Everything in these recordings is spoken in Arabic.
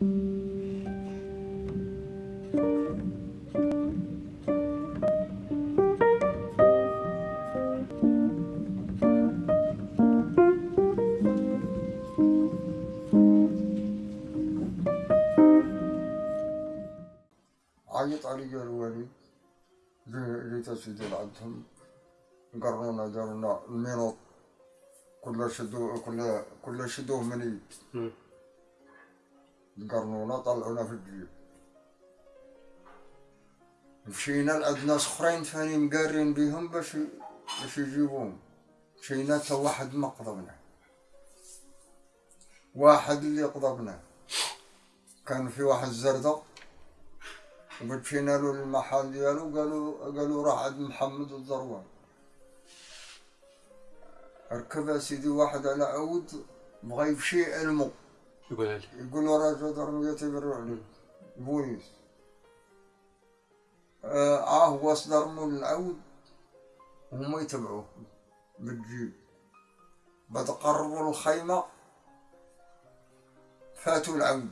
عيط علي الوالد جيت سيدي لعندهم قرونا دارونا المينوط كل شدوه كل كل شدوه مني مم. قرنونا طلعونا في الجيب مشينا لعند ناس أخرين ثاني مقارين بيهم باش باش يجيبوهم. مشينا تا واحد ما قضبنا. واحد اللي قضبنا. كان في واحد زردق ومشينا له المحل ديالو قالوا قالوا راح عند محمد الزروان ركب سيدي واحد على عود بغى يمشي علمو يقول لي. يقول له راجل ضرب يتبرع عليك بوليس آه, آه هو أصدر من العود وهم يتبعوه. بالجيب. بعد قربوا الخيمة. فاتوا العود.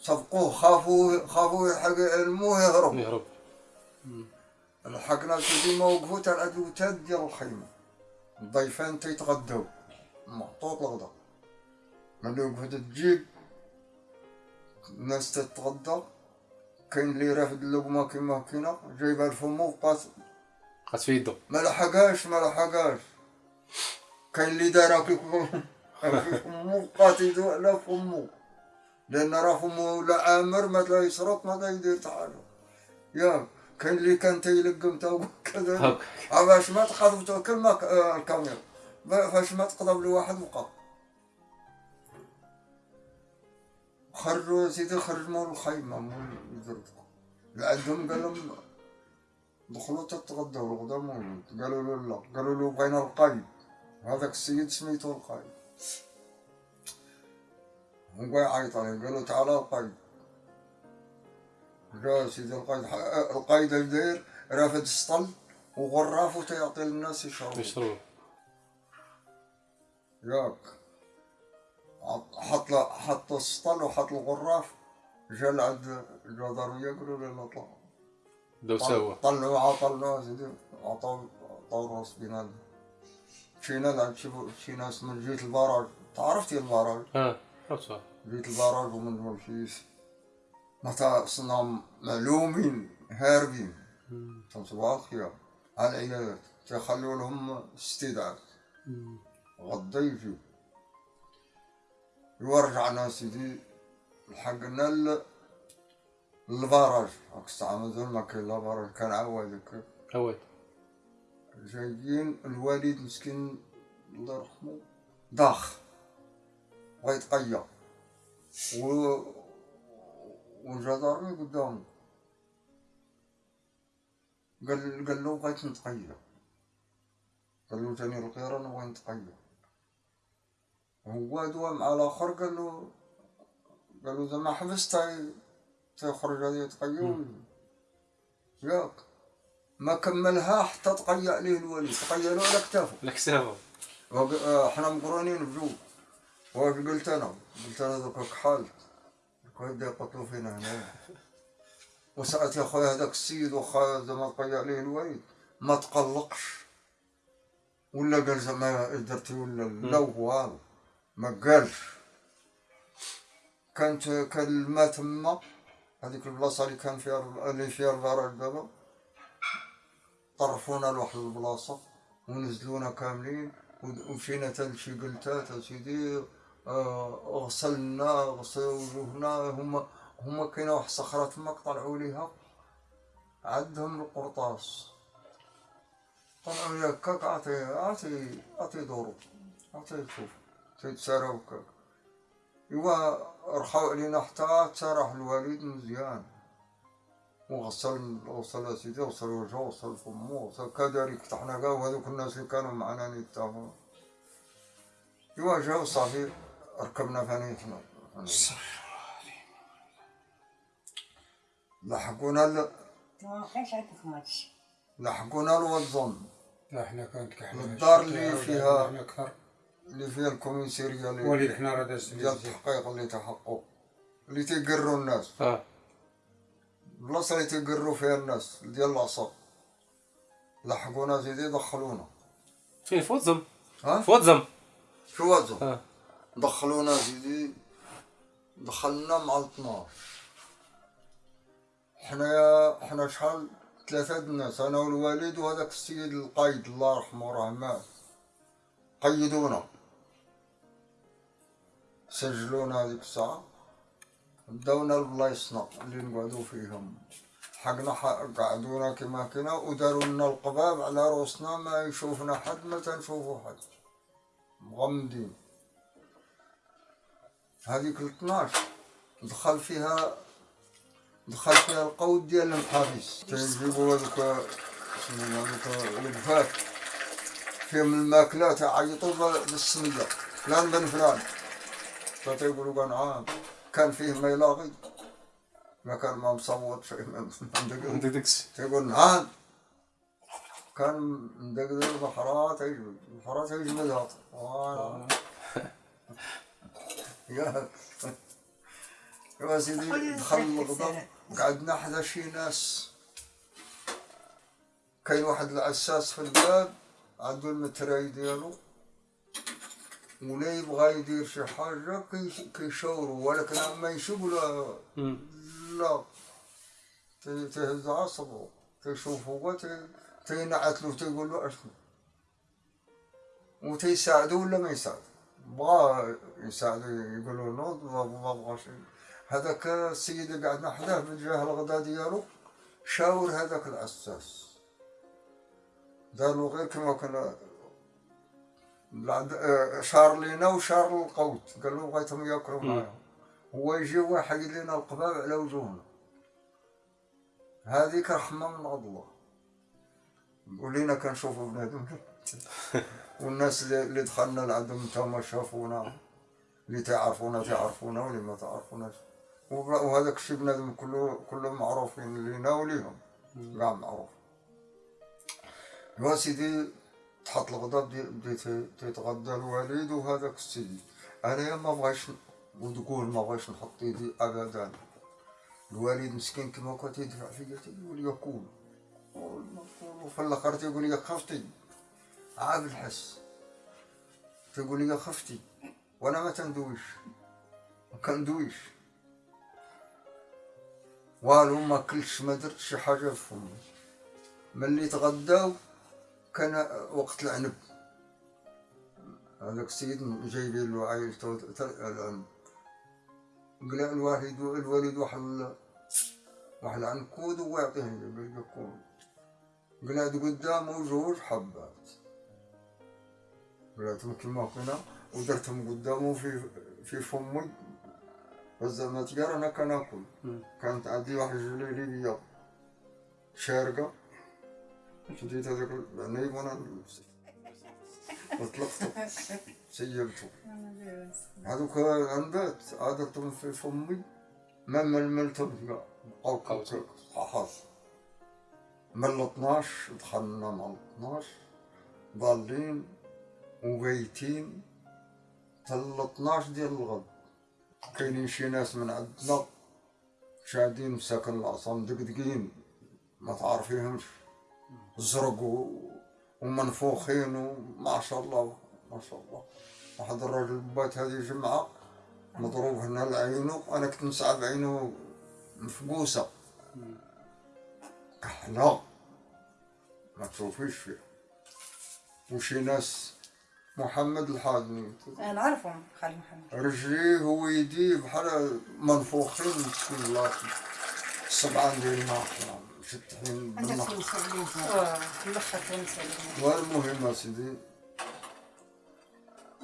سبقوه خافوا خافوا يلحق علمه يهرب. يهرب لحقنا سيدي ما وقفوا تاع العدوتات ديال الخيمة. الضيفان تيتغداو محطوط الغدا ملي وقفت تجيب الناس تتغدى كاين اللي رافد اللقمة كيما كينا جايبها لفمو وبقات قات في يده ما لحقاش ما لحقاش كاين اللي دارها كي في فمو بقات يدو على فمو. لأن راه فمو لا عامر ما لا يشرط ما لا يدير حتى حاجة. يا كاين اللي كان تيلقم تا كذا. باش ما تقضبتو كلمة ك- آه، الكاميرا. فاش ما تقضب لي واحد خرجوا سيدي خرج مول الخيمة مول الزرقاء عندهم قال لهم دخلوا تتغدوا الغدا موجود قالوا له لا قالوا له بغينا القايد. هذاك السيد سميتو القايد. هو يعيط عليه قالوا تعال القايد. جا سيدي القايد القايد اش داير رافد السطل وغراف وتيعطي للناس يشربوا. يشربوا. ياك. حط السطل وحط الغراف جا لعند الجدارية قالوا له لا؟ طلع بداو سوا. طلعوا عطلنا سيدي عطاو عطاو راس بينا. مشينا لعند ناس من جهة البراج. تعرفتي البراج؟ آه عرفتها. جهة البراج ومن والفيس متى صنام معلومين هاربين. صباح الخير على العيادات تيخلوا لهم استدعاء؟ غدا يجيو ورجعنا سيدي لحقنا ل- للبراج هاك الساعة مازال ما كاين لا براج كان عوالك عواد. جايين الوالد مسكين الله يرحمه داخ. بغا يتقيا. و والجدارمي قدامه قال قال له بغيت نتقيا. قال له جاني القيرة نبغي نتقيا. هو دوا مع الآخر قال له قال له زعما حبس تاي تيخرج هذا يتقيا ياك. ما كملها حتى تقيأ عليه الولي تقيأ له على كتافه الكسافه وق- آه، حنا مقرونين بجوج واش قلت أنا قلت أنا دوك كحال هكا يقتلوا فينا هنا وساعات يا خويا هذاك السيد واخا زعما تقيأ عليه الوليد؟ ما تقلقش. ولا قال زعما درتي ولا لا والو. ما قالش كانت كان الماء تما هذيك البلاصة اللي كان فيها اللي فيها البراج دابا. طرفونا لواحد البلاصة ونزلونا كاملين ومشينا تا لشي قلتات اسيدي آه، غسلنا غسل وجوهنا. هما هما كاينة واحد الصخره تما طلعوا ليها. عندهم القرطاس. طلعوا ليها هكاك عطي عطي عطي دورو. عطي شوف هكاك ايوا رخاو علينا حتى تسرح الوالد مزيان. وغسل غسل سيدي غسل وجهه غسل فمه غسل كذلك. فتحنا كاع وهذوك الناس اللي كانوا معنا نتفاهموا ايوا جاو صافي ركبنا ثاني حنا. لحقونا ل- ما كانش عندكم هادشي لحقونا الوزن. لا حنا كانت كحنا الدار اللي فيها- أكثر اللي فيها الكوميسيريا اللي وليد حنا راه داز ديال التحقيق اللي تحققوا اللي تيقروا الناس. آه. البلاصه اللي تيقروا فيها الناس ديال العصا. لحقونا زيدي دخلونا. فين؟ في وزم ها؟ في وزم شو وازو آه. دخلونا زيدي دخلنا مع 12 حنايا حنا شحال؟ ثلاثة د الناس. أنا والوالد وهذاك السيد القايد الله يرحمه راه مات قيدونا. سجلونا هذيك الساعة. داونا لبلايصنا اللي نقعدو فيهم. حقنا ح- قعدونا كما كنا وداروا لنا القباب على روسنا ما يشوفنا حد ما تنشوفو حد. مغمدين. هذيك ال 12 دخل فيها دخل فيها القود ديال المحابس تنجيبوا هذوك شنو هذوك الوقفات فيهم الماكلة تعيطوا ب- بالسمية. فلان بن فلان. كان عام كان فيه ما يلاغي ما كان ما مصوت شيء ما داكشي تيقول نعم كان مدقدق البحرات يجبد البحرات يجبدها وأنا يا يا سيدي دخل الغضب قعدنا حدا شي ناس. كاين واحد العساس في البلاد عنده المتراي ديالو. ولا يبغى يدير شي حاجة كيش- كيشاورو ولكن ما يشوف لا. لا. تهز عصبه تيشوفه هو تي- تينعت له تيقول له أشنو؟ وتيساعده ولا ما يساعده بغى يساعده يقول له نوض ما شيء هذاك السيد اللي قعدنا حداه من جهة الغدا ديالو شاور هذاك العساس. دار له غير كما كنا العد- آه، شار لينا وشار القوت. قال له بغيتهم ياكلوا معاهم هو يجي واحد لنا القباب على وجوهنا هذيك رحمة من الله. ولينا كنشوفوا بنادم. والناس اللي دخلنا لعندهم تما شافونا اللي تعرفونا تعرفونا واللي ما تعرفوناش. وهذاك الشيء بنادم كله كله معروفين لينا وليهم. كاع معروف. يا سيدي تحط الغدا بدي بدي تي- تيتغدى الوالد وهذاك السيد أنا ما بغيتش وتقول ما بغيتش نحط يدي ابدا. الوالد مسكين كما كنت يدفع فيا تيقول لي كول وفي الآخر تيقول لي خفتي. عاب الحس. تيقول لي خفتي. وأنا ما تندويش. ما كندويش. والو ما كلش ما درت شي حاجة في فمي ملي تغداو كان وقت العنب. هذاك السيد جايبين له عايشته العنب قلع الواحد الوالد واحد واحد العنكود وهو يعطيه قال له كون قلعت قدامه جوج حبات. قلعتهم كيما كنا ودرتهم قدامه في في فمي فزعما تقال أنا كناكل. كانت عندي واحد جليلية شديت هذاك العنيب وأنا وطلقته سيبته هذوك العنبات عادتهم في فمي. ما ململتهم كاع بقاو صحاح من ال 12 دخلنا مع ال 12 ضالين وبيتين حتى ال 12 ديال الغد. كاينين شي ناس من عندنا. شادين مساكن العصا مدقدقين ما تعرفيهمش. زرق ومنفوخين وما شاء الله ما شاء الله. واحد الراجل بات هذه جمعة مضروب هنا لعينه أنا كنت نسعى بعينه مفقوسة. كحلة ما تشوفيش فيها. وشي ناس محمد الحازمي أنا نعرفهم خالي محمد. رجليه ويديه بحال منفوخين بسم الله. السبعان ديال الماء الأخر تونس والمهم يا سيدي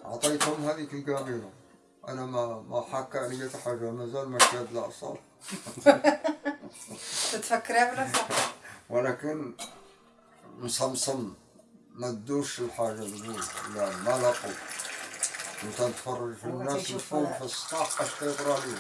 عطيتهم هذيك القابلة أنا ما ما حكى علي حتى حاجة مازال ما شاد الأعصاب تتفكرها بلا صح ولكن مصمصم ما تدوش الحاجة تقول. لا ما لقوا. أنت تتفرج في الناس الفوق. في السطح اش كيطرى لهم